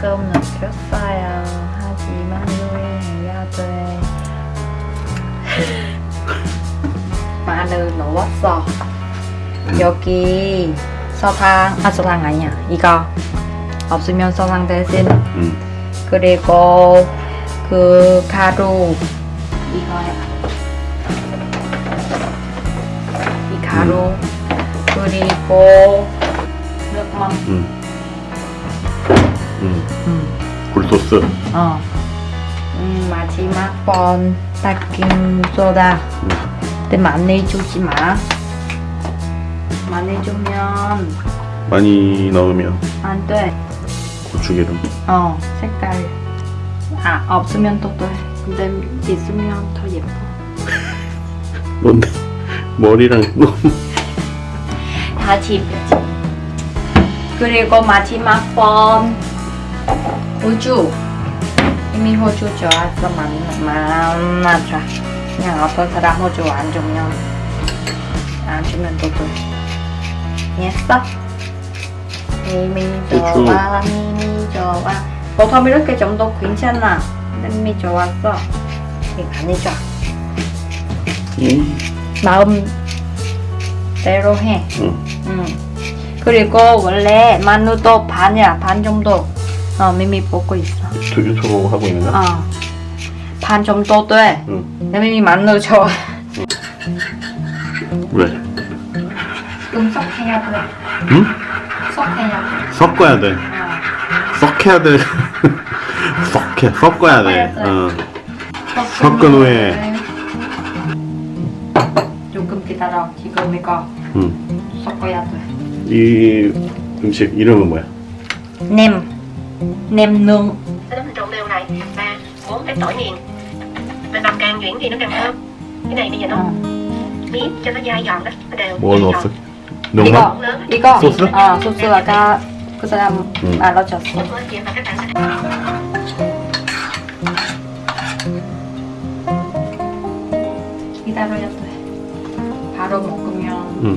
조금 늦었어요. 하지만 요리해야 돼. 마늘 넣었어. 여기 설탕, 아 설탕 아니야. 이거 없으면 설탕 대신 응. 그리고 그 가루 이거 해봐. 이 가루 그리고 nước mắm 응. 응. 음. 굴소스. 어. 음, 마지막 번 베이킹 소다. 응. 근데 많이 주지 마. 많이 주면 많이 넣으면 안 돼. 고추기름. 어, 색깔. 아, 없으면 또 돼. 근데 있으면 더 예뻐. 뭔데? 머리랑 너무 다 집이지. 그리고 마지막 번 호주. 이미 호주 좋아서 만, 만나자. 그냥 어떤 사람 호주 안 주면 안 주면 또 돼. 이해했어? 이미. 좋아, 이미 좋아. 보통 이렇게 정도 괜찮아. 근데 이미 좋았어. 이거 아니죠? 응. 마음대로 해. 응. 응. 그리고 원래 마늘도 반이야 반 정도 어 미미 보고 있어 또 유튜브 하고 있는 거야? 어반 정도 돼 응. 내 미미 좋아 왜? 좀 섞해야 돼 응? 섞해야 돼 섞어야 돼. 어. 섞여야 돼. 섞해. 섞어야 돼. 돼. 어. 섞은 후에. 조금 기다려 지금 이거 응. 섞어야 이 음식 이름은 뭐야? 돼 nem nem nướng Sau đó mình trộn đều lại và bốn cái tỏi nghiền mình bằm càng nhuyễn thì nó càng thơm cái này bây giờ nó 어. miết cho nó dai giòn đó nó đều 뭘 dai 넣었어? giòn. 농만? 이거 이거 소스? 어 소스 아까 그 사람 응. 알려줬어 Một bữa chiên và các bạn sẽ 기다려야 돼 바로 먹으면 응.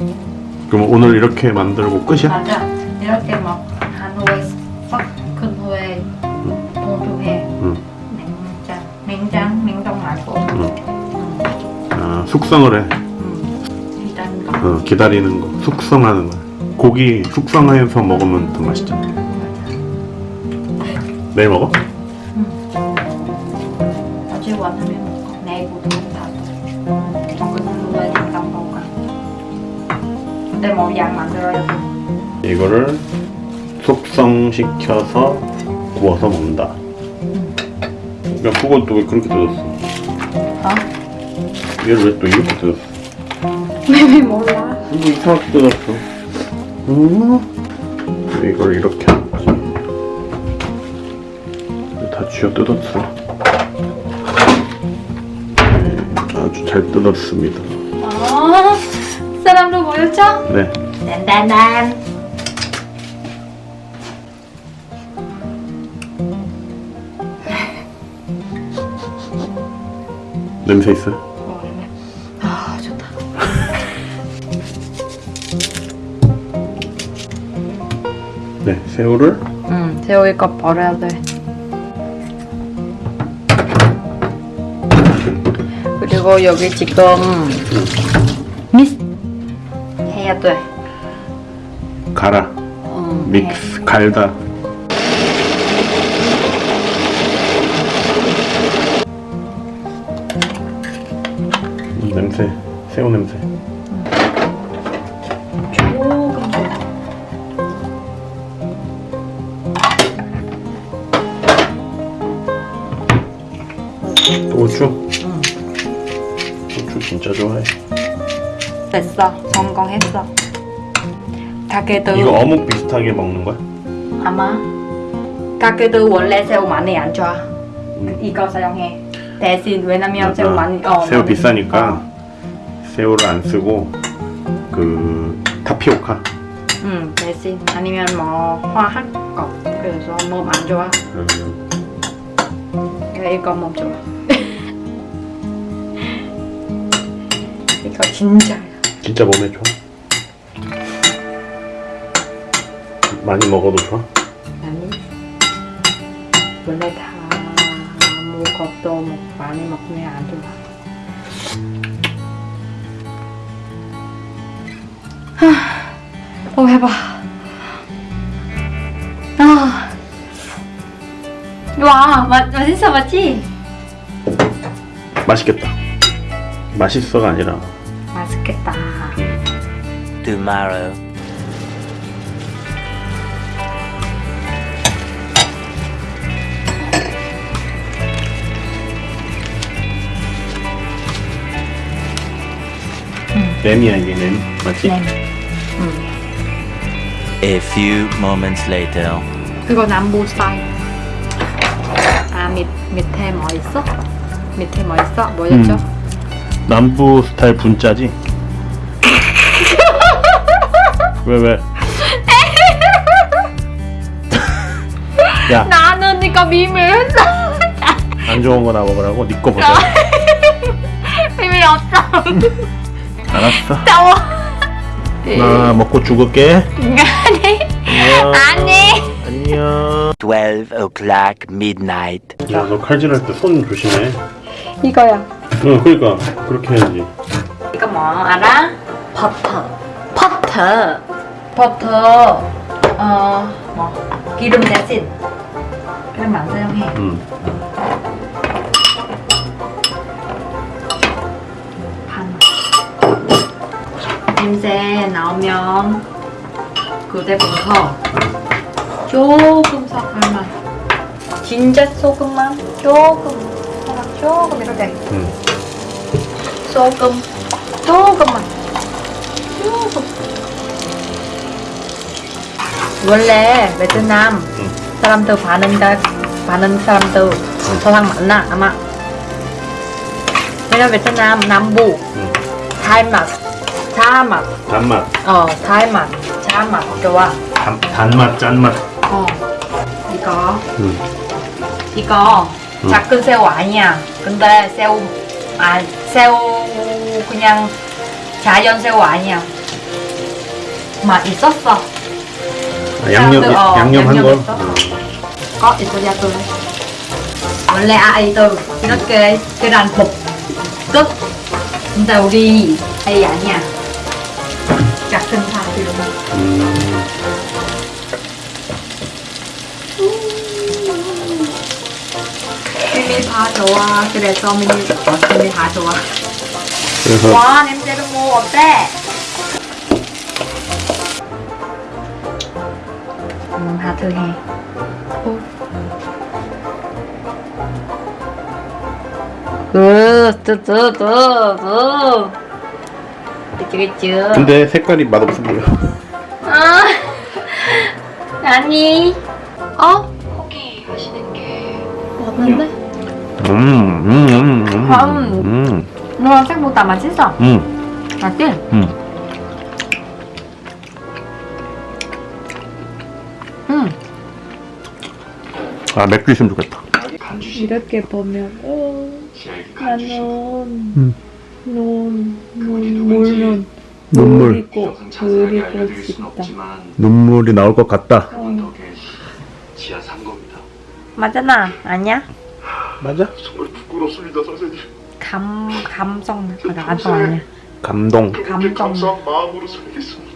응. 그럼 오늘 이렇게 만들고 끝이야? 맞아. 이렇게 막 숙성을 해. 응. 일단 거. 어, 기다리는 거. 숙성하는 거. 고기 숙성해서 먹으면 더 맛있잖아. 내일 먹어? 어제 왔으면 먹고 내일부터 다 돼. 먹은 후에 냉장 먹어. 근데 뭐양 만들어야 돼. 이거를 숙성시켜서 구워서 먹는다. 야, 그건 또왜 그렇게 뜯었어? 어? 얘를 왜 또 이렇게 뜯었어? 왜 몰라? 이거 이상하게 뜯었어. 음? 이걸 이렇게 하는 거지. 다 쥐어 뜯었어. 아주 잘 뜯었습니다. 어? 사람도 보였죠? 네. 딴딴딴. 냄새 있어요? 네. 새우를 응, 새우 이거 버려야 돼. 그리고 여기 지금 미스 해야 돼. 갈아. 응, 믹스 갈다. 음, 냄새. 새우 냄새. 고추. 응, 고추 진짜 좋아해. 됐어. 성공했어. 가게도 이거 어묵 비슷하게 먹는 거야? 아마 가게도 원래 새우 많이 안 좋아. 음. 이거 사용해. 대신 왜냐면 새우 아, 많이 어 새우 비싸니까 어. 새우를 안 쓰고 그 타피오카. 응 대신 아니면 뭐 화학 거 그래서 몸 안 좋아 음, 그래, 이거 몸 좋아 이거 진짜 진짜 몸에 좋아. 많이 먹어도 좋아. 원래 다 아무것도 먹- 많이 먹으면 안 좋아. 하, 어 해봐. 아, 와, 맛 맛있어 맞지? 맛있겠다. 맛있어가 아니라 맛있겠다. tomorrow. 램이야 이게 램 맞지? 램. A few moments later. 그거 남부 스타일. 아, 밑, 밑에 뭐 있어? 밑에 뭐 있어? 뭐였죠? 남부 스타일 분짜지? 왜 왜? 야, 나는 이거 미밀했어. 안 좋은 거나 먹으라고 네거 보자. 미밀 없어. 알았어. 더워. 나 먹고 죽을게. 아니, 안녕. 아니. 안녕. 12 o'clock midnight. 야, 너 칼질할 때 손 조심해. 이거야. 어, 그러니까 그렇게 해야지. 이거 뭐 알아? 버터. 버터. 버터. 어, 뭐 기름 대신 기름 안 사용해. 응. 반. 냄새 나오면 그때부터 조금 섞을만. 진짜 소금만 조금, 조금 이렇게. 응. 소금 조금만 조금 원래 베트남 응. 사람들 반응 다 반응 사람들 서양 많나 아마 왜냐 베트남 남부 응. 달맛 자맛 단맛, 어 달맛 자맛 좋아 단, 단맛, 짠맛. 어 이거 응. 이거 응. 작은 새우 아니야. 근데 새우 아 새우 그냥 자연 새우 아니야. 맛 있었어. 아, 양념, 사람들, 어, 양념 한 걸. 있어. Có 있어야 돼. 원래 아이들 이렇게 계란 볶음. 근데 우리 아이 아니야. 작은 사람들. 음. 미미 다 좋아. 그래서 미미 미미 다 좋아. 그래서 와 냄새도 뭐 어때? 음 하트 해. 으뜨뜨뜨뜨 그치 근데 색깔이 맛없어 보여. 아 아니 어? 포기 하시는 게 없는데? 음, 음, 음, 음, 음. 음, 너 생보다 맛있어 음, 맞지? 음. 응아 맥주 있으면 좋겠다. 이렇게 보면 어, 나는 음. 눈, 눈, 물눈 눈물, 그리고 그리고 싶다 눈물이 나올 것 같다. 지하 3겁니다. 맞잖아 아니야? 맞아? 정말 부끄럽습니다, 선생님. 감 감성 아, 감성 아니야 감동. 감사한 마음으로 살겠습니다.